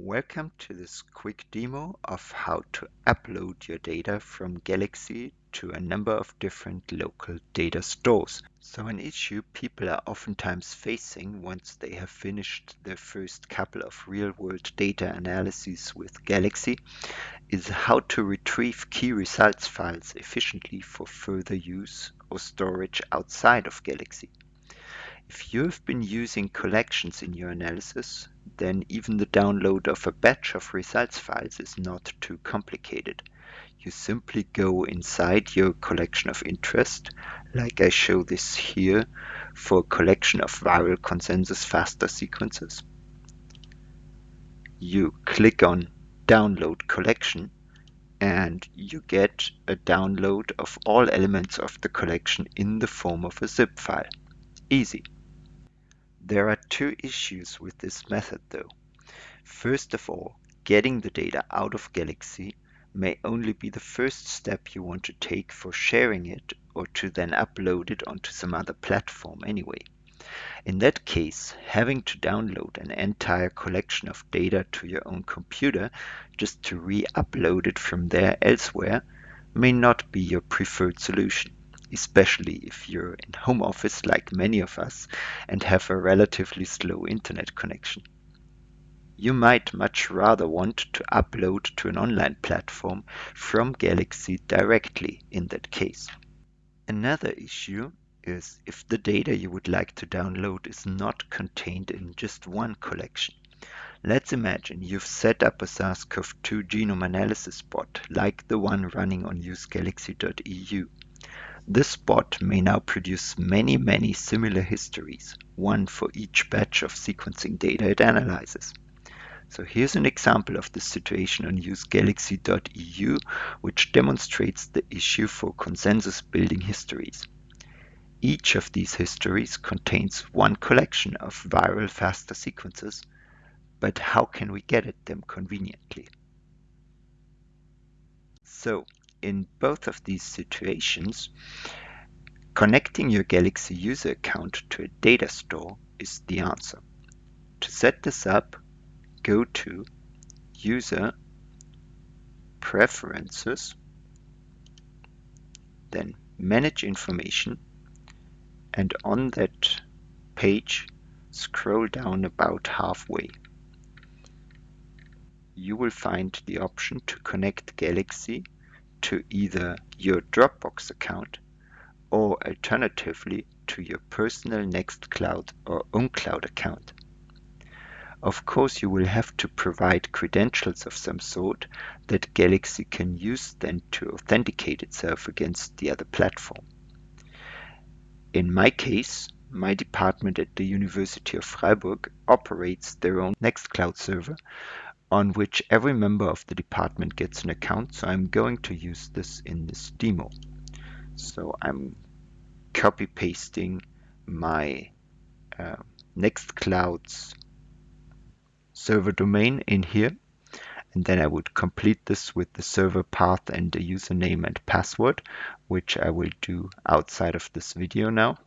Welcome to this quick demo of how to upload your data from Galaxy to a number of different local data stores. So an issue people are oftentimes facing once they have finished their first couple of real-world data analyses with Galaxy is how to retrieve key results files efficiently for further use or storage outside of Galaxy. If you have been using collections in your analysis, then even the download of a batch of results files is not too complicated. You simply go inside your collection of interest, like I show this here for a collection of viral consensus FASTA sequences. You click on download collection and you get a download of all elements of the collection in the form of a zip file. Easy. There are two issues with this method though. First of all, getting the data out of Galaxy may only be the first step you want to take for sharing it or to then upload it onto some other platform anyway. In that case, having to download an entire collection of data to your own computer just to re-upload it from there elsewhere may not be your preferred solution especially if you're in home office like many of us and have a relatively slow internet connection. You might much rather want to upload to an online platform from Galaxy directly in that case. Another issue is if the data you would like to download is not contained in just one collection. Let's imagine you've set up a SARS-CoV-2 genome analysis bot like the one running on usegalaxy.eu. This bot may now produce many, many similar histories, one for each batch of sequencing data it analyzes. So here's an example of this situation on usegalaxy.eu, which demonstrates the issue for consensus building histories. Each of these histories contains one collection of viral FASTA sequences, but how can we get at them conveniently? So in both of these situations, connecting your Galaxy user account to a data store is the answer. To set this up, go to User Preferences, then Manage Information, and on that page, scroll down about halfway. You will find the option to connect Galaxy to either your Dropbox account or alternatively to your personal Nextcloud or OwnCloud account. Of course, you will have to provide credentials of some sort that Galaxy can use then to authenticate itself against the other platform. In my case, my department at the University of Freiburg operates their own Nextcloud server on which every member of the department gets an account. So I'm going to use this in this demo. So I'm copy pasting my uh, Nextcloud's server domain in here. And then I would complete this with the server path and the username and password, which I will do outside of this video now.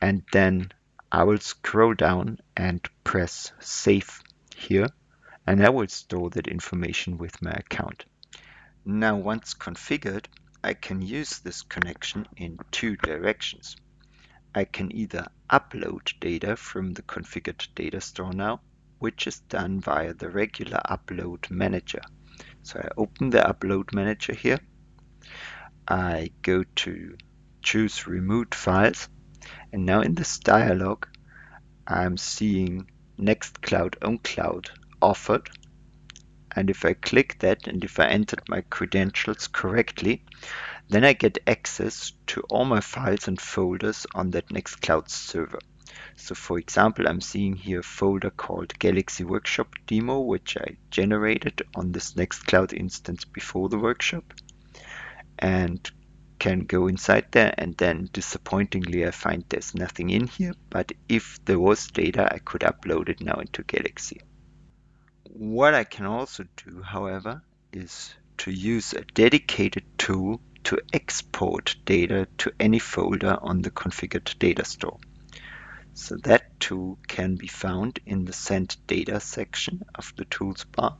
And then I will scroll down and press save here and I will store that information with my account. Now once configured, I can use this connection in two directions. I can either upload data from the configured data store now, which is done via the regular upload manager. So I open the upload manager here. I go to choose remote files. And now in this dialog, I'm seeing Nextcloud OwnCloud offered. And if I click that and if I entered my credentials correctly, then I get access to all my files and folders on that Nextcloud server. So for example, I'm seeing here a folder called Galaxy Workshop Demo, which I generated on this Nextcloud instance before the workshop. And can go inside there and then disappointingly I find there's nothing in here. But if there was data, I could upload it now into Galaxy. What I can also do, however, is to use a dedicated tool to export data to any folder on the configured data store. So that tool can be found in the Send Data section of the Tools bar.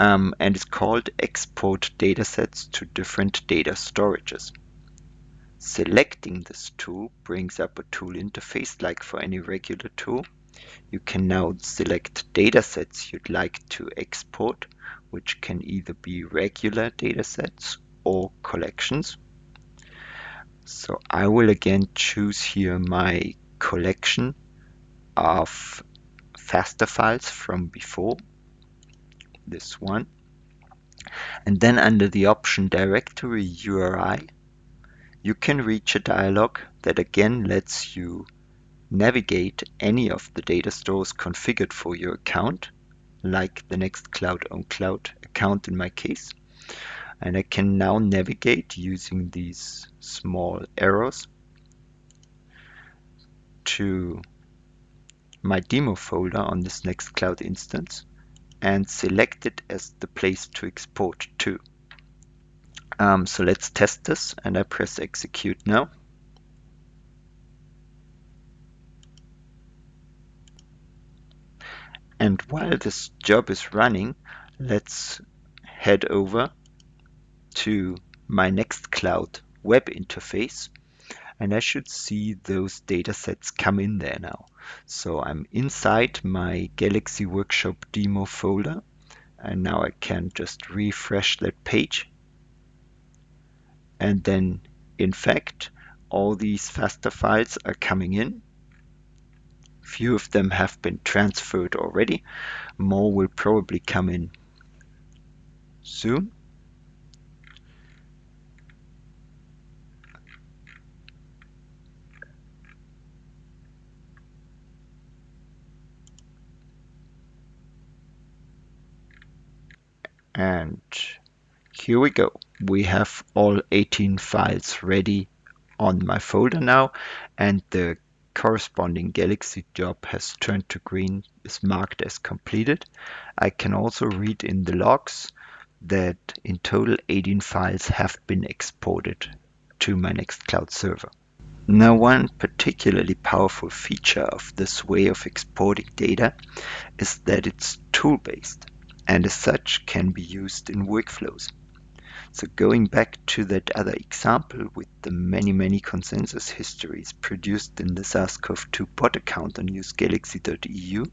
Um, and it's called Export Datasets to Different Data Storages. Selecting this tool brings up a tool interface like for any regular tool. You can now select datasets you'd like to export, which can either be regular datasets or collections. So I will again choose here my collection of FASTA files from before, this one. And then under the option Directory URI, you can reach a dialog that again lets you navigate any of the data stores configured for your account, like the Nextcloud OwnCloud account in my case. And I can now navigate using these small arrows to my demo folder on this Nextcloud instance and select it as the place to export to. Um, so let's test this and I press execute now. And while this job is running, let's head over to my Nextcloud web interface and I should see those datasets come in there now. So I'm inside my Galaxy Workshop demo folder and now I can just refresh that page and then in fact all these FASTA files are coming in. Few of them have been transferred already. More will probably come in soon. And here we go. We have all 18 files ready on my folder now and the corresponding Galaxy job has turned to green, is marked as completed. I can also read in the logs that in total 18 files have been exported to my Nextcloud server. Now one particularly powerful feature of this way of exporting data is that it's tool-based and as such can be used in workflows. So going back to that other example with the many, many consensus histories produced in the SARS-CoV-2 bot account on usegalaxy.eu,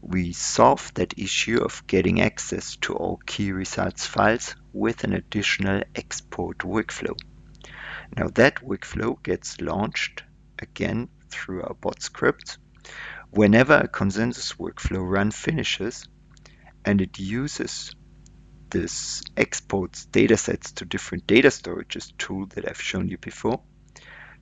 we solved that issue of getting access to all key results files with an additional export workflow. Now that workflow gets launched again through our bot script. Whenever a consensus workflow run finishes and it uses this exports datasets to different data storages tool that I've shown you before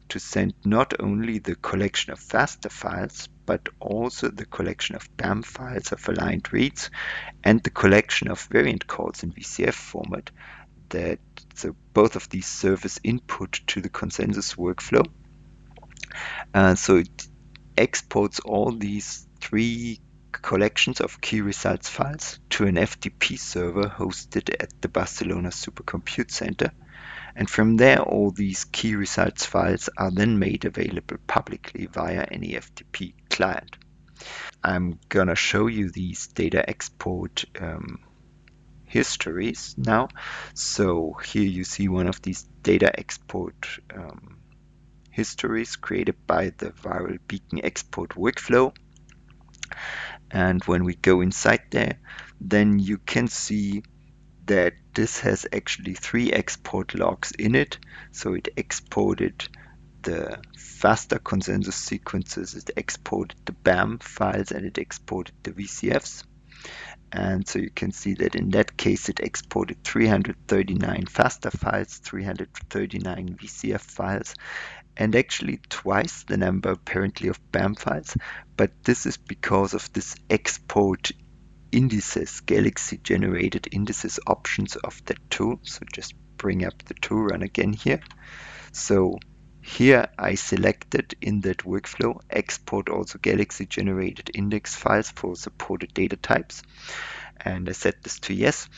to send not only the collection of FASTA files, but also the collection of BAM files of aligned reads and the collection of variant calls in VCF format that so both of these serve as input to the consensus workflow. Uh, so it exports all these three collections of key results files to an FTP server hosted at the Barcelona Supercompute Center. And from there, all these key results files are then made available publicly via any FTP client. I'm gonna show you these data export um, histories now. So here you see one of these data export um, histories created by the Viral Beacon export workflow and when we go inside there then you can see that this has actually three export logs in it. So it exported the FASTA consensus sequences it exported the BAM files and it exported the VCFs and so you can see that in that case it exported 339 FASTA files 339 VCF files and actually twice the number apparently of BAM files, but this is because of this export indices, Galaxy generated indices options of that tool. So just bring up the tool run again here. So here I selected in that workflow export also Galaxy generated index files for supported data types. And I set this to yes.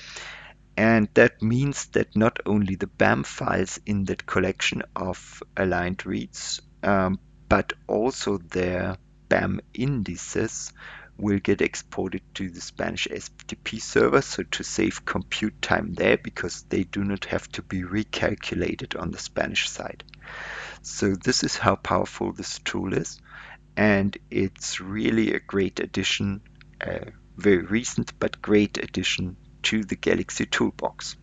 And that means that not only the BAM files in that collection of aligned reads, um, but also their BAM indices will get exported to the Spanish SFTP server, so to save compute time there because they do not have to be recalculated on the Spanish side. So this is how powerful this tool is and it's really a great addition, a very recent but great addition to the Galaxy toolbox.